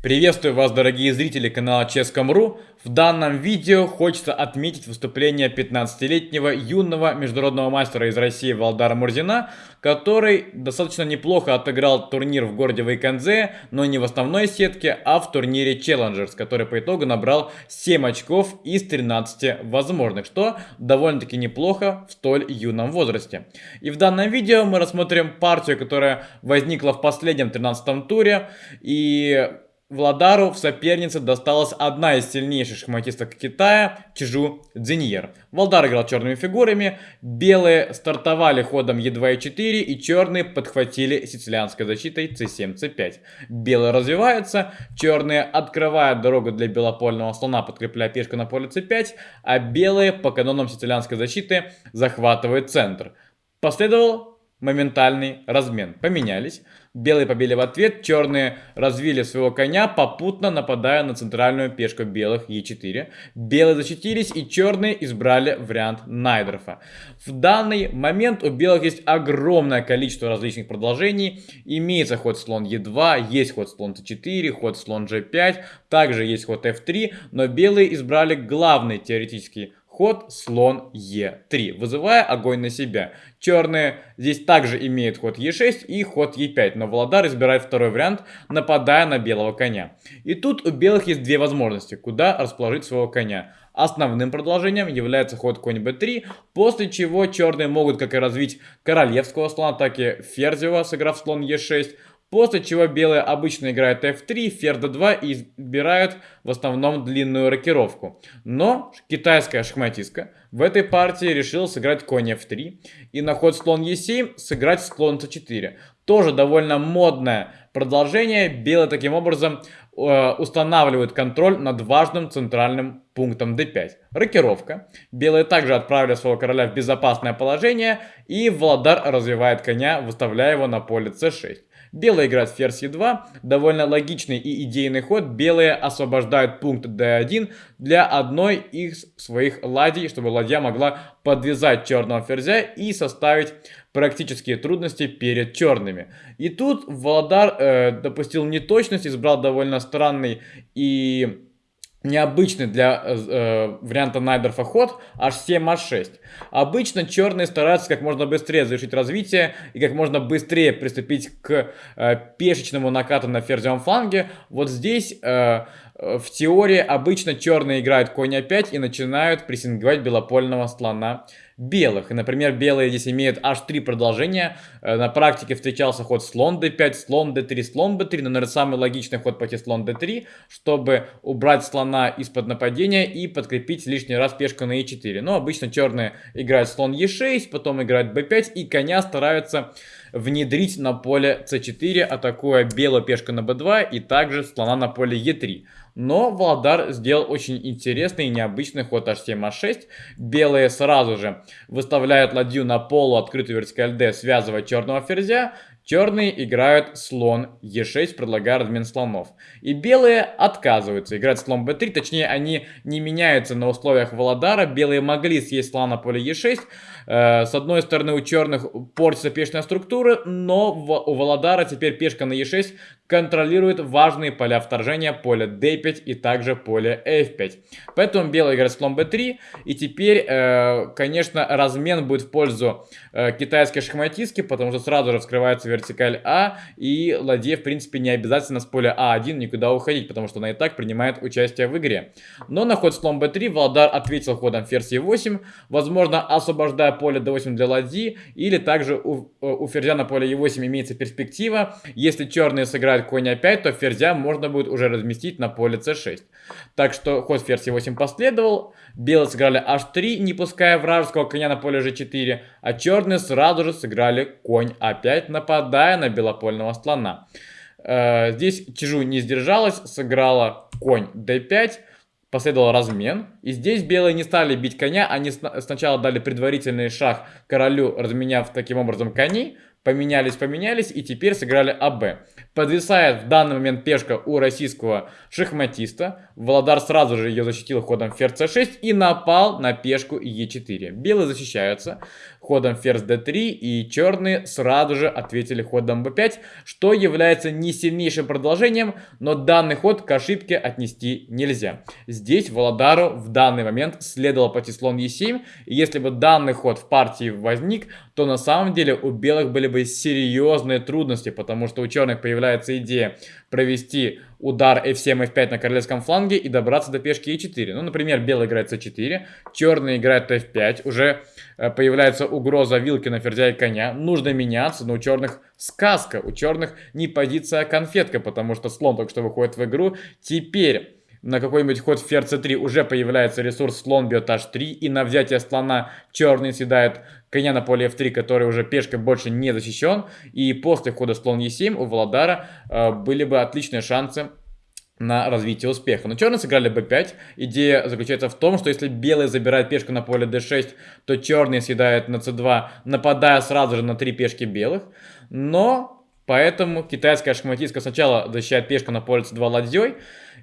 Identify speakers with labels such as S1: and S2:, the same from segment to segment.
S1: Приветствую вас, дорогие зрители канала Ческом.ру. В данном видео хочется отметить выступление 15-летнего юного международного мастера из России Валдара Мурзина, который достаточно неплохо отыграл турнир в городе Вейконзе, но не в основной сетке, а в турнире Challengers, который по итогу набрал 7 очков из 13 возможных, что довольно-таки неплохо в столь юном возрасте. И в данном видео мы рассмотрим партию, которая возникла в последнем 13 туре, и Владару в сопернице досталась одна из сильнейших шахматисток Китая, Чижу Цзиньер. Владар играл черными фигурами, белые стартовали ходом Е2 и 4 и черные подхватили сицилианской защитой c7, c5. Белые развиваются, черные открывают дорогу для белопольного слона, подкрепляя пешку на поле c5, а белые по канонам сицилианской защиты захватывают центр. Последовал моментальный размен. Поменялись. Белые побили в ответ, черные развили своего коня, попутно нападая на центральную пешку белых Е4. Белые защитились и черные избрали вариант Найдерфа. В данный момент у белых есть огромное количество различных продолжений. Имеется ход слон Е2, есть ход слон Т4, ход слон G5, также есть ход F3, но белые избрали главный теоретический ход слон Е3, вызывая огонь на себя. Черные здесь также имеют ход Е6 и ход Е5, но Владар избирает второй вариант, нападая на белого коня. И тут у белых есть две возможности, куда расположить своего коня. Основным продолжением является ход конь b3, после чего черные могут как и развить королевского слона, так и ферзева, сыграв слон e6, После чего белые обычно играют f3, ферзь d2 и избирают в основном длинную рокировку. Но китайская шахматистка в этой партии решила сыграть конь f3 и на ход слон e7 сыграть слон c4. Тоже довольно модное продолжение. Белые таким образом э, устанавливают контроль над важным центральным пунктом d5. Рокировка. Белые также отправили своего короля в безопасное положение и Владар развивает коня, выставляя его на поле c6. Белые играют ферзь e2. Довольно логичный и идейный ход. Белые освобождают пункт d1 для одной из своих ладей, чтобы ладья могла подвязать черного ферзя и составить практические трудности перед черными. И тут Володар э, допустил неточность, избрал довольно странный и необычный для э, э варианта Найдерфа ход h7, h6. Обычно черные стараются как можно быстрее завершить развитие и как можно быстрее приступить к э, пешечному накату на ферзевом фланге. Вот здесь э, в теории обычно черные играют конь a5 и начинают прессинговать белопольного слона белых. И, например, белые здесь имеют аж три продолжения. Э, на практике встречался ход слон d5, слон d3, слон b3. Но, наверное, самый логичный ход пойти слон d3, чтобы убрать слона из-под нападения и подкрепить лишний раз пешку на e4. Но обычно черные играют слон e6, потом играют b5 и коня стараются внедрить на поле c4, атакуя белую пешку на b2 и также слона на поле e3. Но Владар сделал очень интересный и необычный ход h7, h6. Белые сразу же выставляют ладью на полу открытую вертикаль d, связывая черного ферзя. Черные играют слон e6, предлагая размен слонов. И белые отказываются играть слон b3, точнее они не меняются на условиях Володара. Белые могли съесть слон на поле e6. Э, с одной стороны у черных портится пешная структура, но у Володара теперь пешка на e6 контролирует важные поля вторжения, поле d5 и также поле f5. Поэтому белый играет слон b3. И теперь, э, конечно, размен будет в пользу э, китайской шахматистки, потому что сразу же вскрывается вертикаль А. И ладье, в принципе, не обязательно с поля А1 никуда уходить, потому что она и так принимает участие в игре. Но на ход слон b3 Владар ответил ходом ферзь e8, возможно, освобождая поле d8 для ладьи. Или также у, э, у ферзя на поле e8 имеется перспектива. Если черные сыграют конь a5, то ферзя можно будет уже разместить на поле c6. Так что ход ферзь e8 последовал. Белые сыграли h3, не пуская вражеского коня на поле g4. А черные сразу же сыграли конь a5, нападая на белопольного слона. Э, здесь Чижу не сдержалась, сыграла конь d5. Последовал размен. И здесь белые не стали бить коня. Они сначала дали предварительный шаг королю, разменяв таким образом коней. Поменялись, поменялись и теперь сыграли АБ. Подвисает в данный момент пешка у российского шахматиста. Володар сразу же ее защитил ходом ферзь c6 и напал на пешку e4. Белые защищаются ходом ферзь d3 и черные сразу же ответили ходом b5, что является не сильнейшим продолжением, но данный ход к ошибке отнести нельзя. Здесь Володару в данный момент следовало пойти слон e7, и если бы данный ход в партии возник, то на самом деле у белых были бы серьезные трудности, потому что у черных появляется идея провести удар f7, f5 на королевском фланге и добраться до пешки e4. Ну, например, белый играет c4, черный играет f5, уже э, появляется угроза вилки на ферзя и коня, нужно меняться, но у черных сказка, у черных не позиция, а конфетка, потому что слон только что выходит в игру, теперь на какой-нибудь ход ферзь c3 уже появляется ресурс слон бьет h3, и на взятие слона черный съедает коня на поле f3, который уже пешкой больше не защищен, и после хода слон e7 у Владара э, были бы отличные шансы на развитие успеха. Но черные сыграли b5. Идея заключается в том, что если белые забирают пешку на поле d6, то черные съедают на c2, нападая сразу же на три пешки белых. Но Поэтому китайская шахматистка сначала защищает пешку на поле c2 ладьей,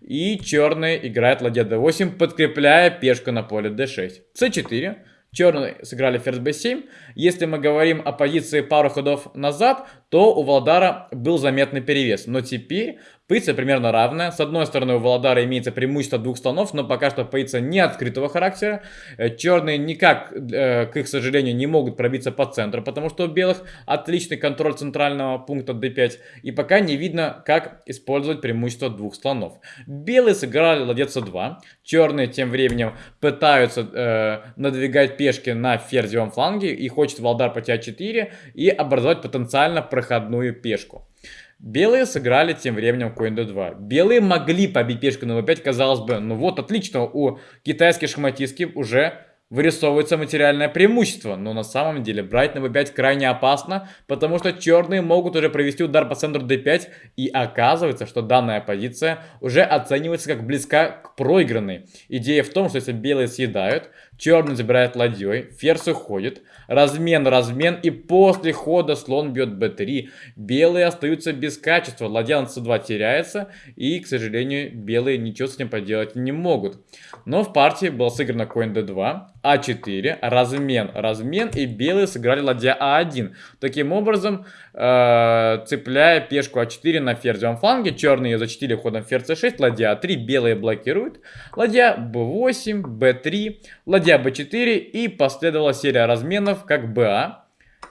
S1: и черные играют ладья d8, подкрепляя пешку на поле d6. c4. Черные сыграли ферзь b7. Если мы говорим о позиции пару ходов назад, то у Владара был заметный перевес. Но теперь Позиция примерно равная. С одной стороны у Володара имеется преимущество двух слонов, но пока что позиция не открытого характера. Э, черные никак, э, к их сожалению, не могут пробиться по центру, потому что у белых отличный контроль центрального пункта d5. И пока не видно, как использовать преимущество двух слонов. Белые сыграли ладья c2. Черные тем временем пытаются э, надвигать пешки на ферзевом фланге и хочет Володар пойти а4 и образовать потенциально проходную пешку. Белые сыграли тем временем конь d2. Белые могли побить пешку на v5, казалось бы, ну вот отлично, у китайских шахматистки уже вырисовывается материальное преимущество, но на самом деле брать на b5 крайне опасно, потому что черные могут уже провести удар по центру d5, и оказывается, что данная позиция уже оценивается как близка к проигранной. Идея в том, что если белые съедают, черный забирает ладьей, ферзь уходит, размен, размен, и после хода слон бьет b3, белые остаются без качества, ладья на c2 теряется, и, к сожалению, белые ничего с этим поделать не могут. Но в партии был сыграно конь d2, а4, размен, размен, и белые сыграли ладья А1. Таким образом, э, цепляя пешку А4 на ферзевом фланге, черные защитили ходом ферзь c6, ладья А3, белые блокируют, ладья b8, b3, ладья b4, и последовала серия разменов, как БА,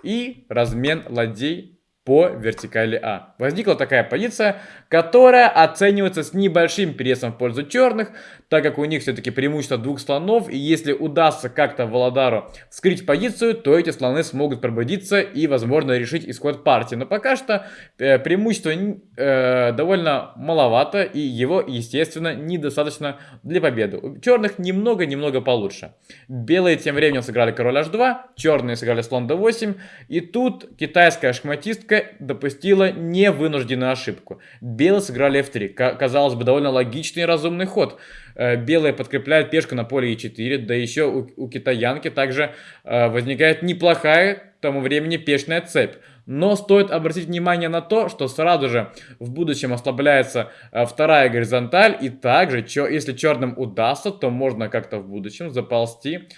S1: и размен ладей по вертикали А. Возникла такая позиция, которая оценивается с небольшим пересом в пользу черных, так как у них все-таки преимущество двух слонов, и если удастся как-то Володару вскрыть позицию, то эти слоны смогут пробудиться и, возможно, решить исход партии. Но пока что э, преимущество э, довольно маловато, и его, естественно, недостаточно для победы. У черных немного-немного получше. Белые тем временем сыграли король h2, черные сыграли слон d8, и тут китайская шахматистка допустила невынужденную ошибку. Белые сыграли f3. Казалось бы, довольно логичный и разумный ход. Э, белые подкрепляют пешку на поле e4, да еще у, у китаянки также э, возникает неплохая к тому времени пешная цепь. Но стоит обратить внимание на то, что сразу же в будущем ослабляется э, вторая горизонталь. И также, если черным удастся, то можно как-то в будущем заползти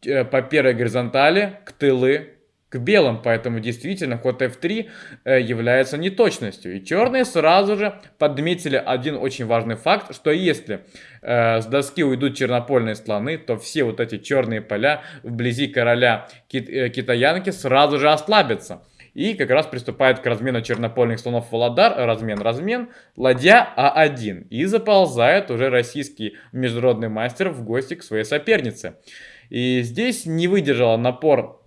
S1: по первой горизонтали к тылы к белым, поэтому действительно ход f3 э, является неточностью. И черные сразу же подметили один очень важный факт, что если э, с доски уйдут чернопольные слоны, то все вот эти черные поля вблизи короля кит э, китаянки сразу же ослабятся. И как раз приступает к размену чернопольных слонов Володар, размен-размен, ладья А1. И заползает уже российский международный мастер в гости к своей сопернице. И здесь не выдержала напор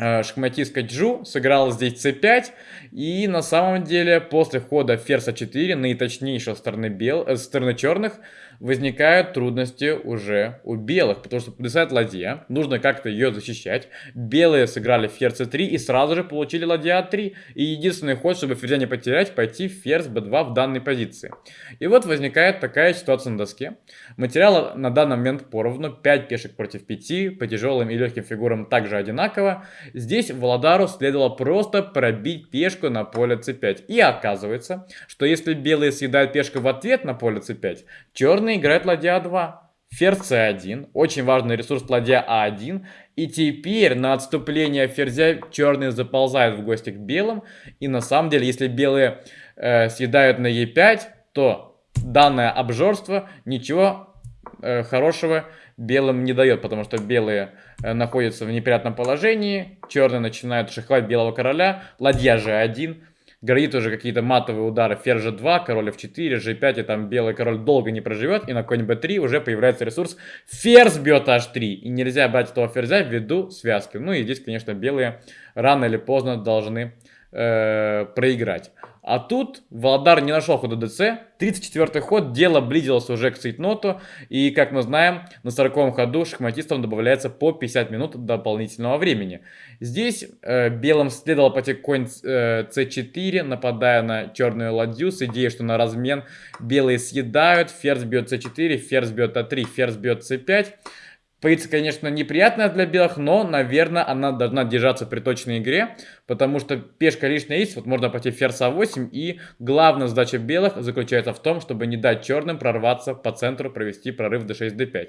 S1: шахматистка Джу сыграла здесь c5, и на самом деле после хода ферзь a4 наиточнейшего стороны, бел, э, стороны черных возникают трудности уже у белых, потому что подвисает ладья, нужно как-то ее защищать. Белые сыграли ферзь c3 и сразу же получили ладья a3, и единственный ход, чтобы ферзя не потерять, пойти ферзь b2 в данной позиции. И вот возникает такая ситуация на доске. Материала на данный момент поровну, 5 пешек против 5, по тяжелым и легким фигурам также одинаково, Здесь Владару следовало просто пробить пешку на поле c5. И оказывается, что если белые съедают пешку в ответ на поле c5, черные играют ладья a2. Ферзь c1, очень важный ресурс ладья а1. И теперь на отступление ферзя черные заползают в гости к белым. И на самом деле, если белые э, съедают на e5, то данное обжорство ничего э, хорошего белым не дает, потому что белые э, находятся в неприятном положении, черные начинают шаховать белого короля, ладья g1, грозит уже какие-то матовые удары, ферзь g2, король f4, g5, и там белый король долго не проживет, и на конь b3 уже появляется ресурс ферзь бьет h3, и нельзя брать этого ферзя ввиду связки. Ну и здесь, конечно, белые рано или поздно должны э, проиграть. А тут Владар не нашел хода ДЦ. 34 ход, дело близилось уже к цейтноту. И, как мы знаем, на 40 ходу шахматистам добавляется по 50 минут дополнительного времени. Здесь э, белым следовало пойти конь э, c4, нападая на черную ладью, с идеей, что на размен белые съедают, ферзь бьет c4, ферзь бьет a3, ферзь бьет c5. Позиция, конечно, неприятная для белых, но, наверное, она должна держаться при точной игре, потому что пешка лишняя есть, вот можно пойти ферзь а8, и главная задача белых заключается в том, чтобы не дать черным прорваться по центру, провести прорыв d6, d5.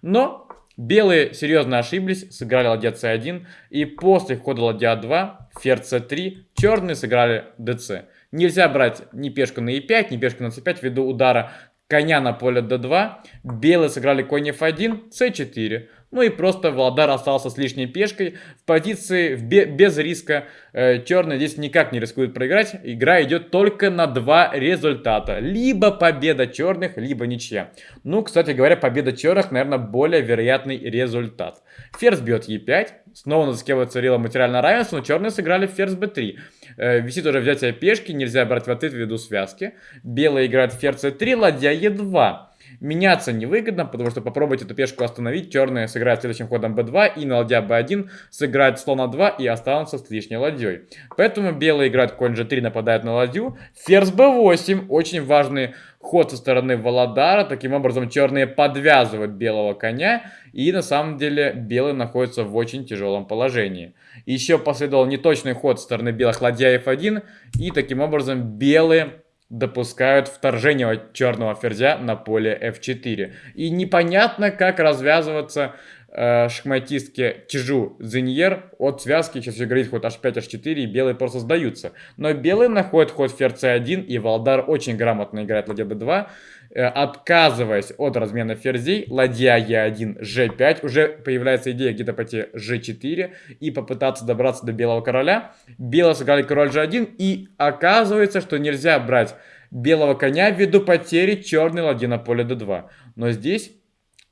S1: Но белые серьезно ошиблись, сыграли ладья c1, и после хода ладья 2 ферзь c3, черные сыграли dc. Нельзя брать ни пешку на e5, ни пешку на c5 ввиду удара коня на поле d2, белые сыграли конь f1, c4. Ну и просто Владар остался с лишней пешкой в позиции без риска. Э, черный здесь никак не рискует проиграть. Игра идет только на два результата. Либо победа черных, либо ничья. Ну, кстати говоря, победа черных, наверное, более вероятный результат. Ферзь бьет e5. Снова на доске вот царило материальное равенство, но черные сыграли ферзь b3. Э, висит уже взятие пешки, нельзя брать в ответ ввиду связки. Белые играют ферзь c3, ладья e2. Меняться невыгодно, потому что попробовать эту пешку остановить. Черные сыграют следующим ходом b2 и на ладья b1 сыграют слон 2 и останутся с лишней ладьей. Поэтому белые играют конь g3, нападают на ладью. Ферзь b8, очень важный ход со стороны Володара. Таким образом черные подвязывают белого коня. И на самом деле белые находятся в очень тяжелом положении. Еще последовал неточный ход со стороны белых ладья f1. И таким образом белые допускают вторжение черного ферзя на поле f4. И непонятно, как развязываться э, шахматистке Чижу Зиньер от связки. Сейчас все говорит ход h5, h4, и белые просто сдаются. Но белые находят ход ферзь c1, и Валдар очень грамотно играет ладья b2, э, отказываясь от размена ферзей. Ладья e1, g5. Уже появляется идея где-то пойти g4 и попытаться добраться до белого короля. Белые сыграли король g1, и оказывается, что нельзя брать белого коня ввиду потери черной ладьи на поле d2. Но здесь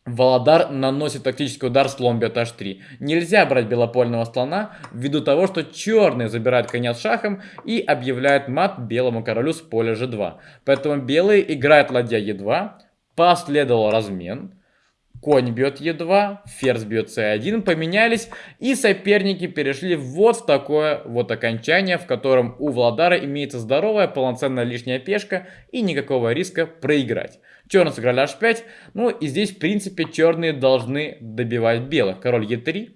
S1: Володар наносит тактический удар слон бьет h3. Нельзя брать белопольного слона ввиду того, что черные забирают коня с шахом и объявляют мат белому королю с поля g2. Поэтому белые играют ладья e2, последовал размен. Конь бьет Е2, ферзь бьет С1, поменялись, и соперники перешли вот в такое вот окончание, в котором у Владара имеется здоровая, полноценная лишняя пешка и никакого риска проиграть. Черные сыграли h5, ну и здесь в принципе черные должны добивать белых. Король Е3,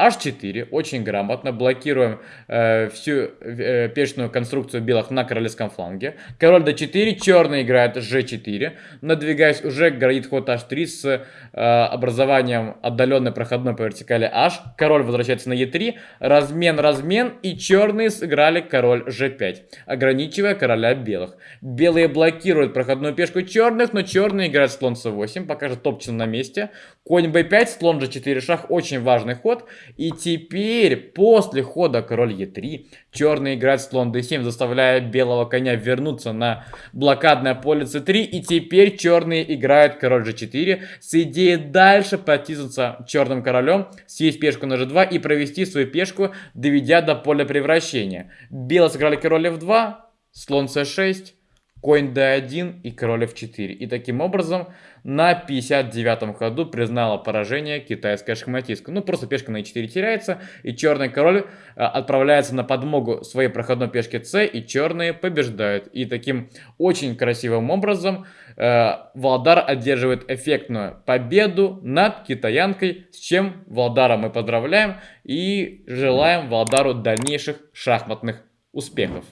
S1: H4, очень грамотно, блокируем э, всю э, пешную конструкцию белых на королевском фланге. Король d4, черный играет g4, надвигаясь уже грозит ход h3 с э, образованием отдаленной проходной по вертикали h. Король возвращается на e3, размен, размен, и черные сыграли король g5, ограничивая короля белых. Белые блокируют проходную пешку черных, но черные играют слон c8, пока же топчется на месте. Конь b5, слон g4, шах, очень важный ход. И теперь, после хода король e3, черный играет слон d7, заставляя белого коня вернуться на блокадное поле c3. И теперь черные играют король g4 с идеей дальше потиснуться черным королем, съесть пешку на g2 и провести свою пешку, доведя до поля превращения. Белые сыграли король f2, слон c6, конь d1 и король f4. И таким образом на 59-м ходу признала поражение китайская шахматистка. Ну, просто пешка на e4 теряется, и черный король а, отправляется на подмогу своей проходной пешки c, и черные побеждают. И таким очень красивым образом э, Валдар одерживает эффектную победу над китаянкой, с чем Валдара мы поздравляем и желаем Валдару дальнейших шахматных успехов.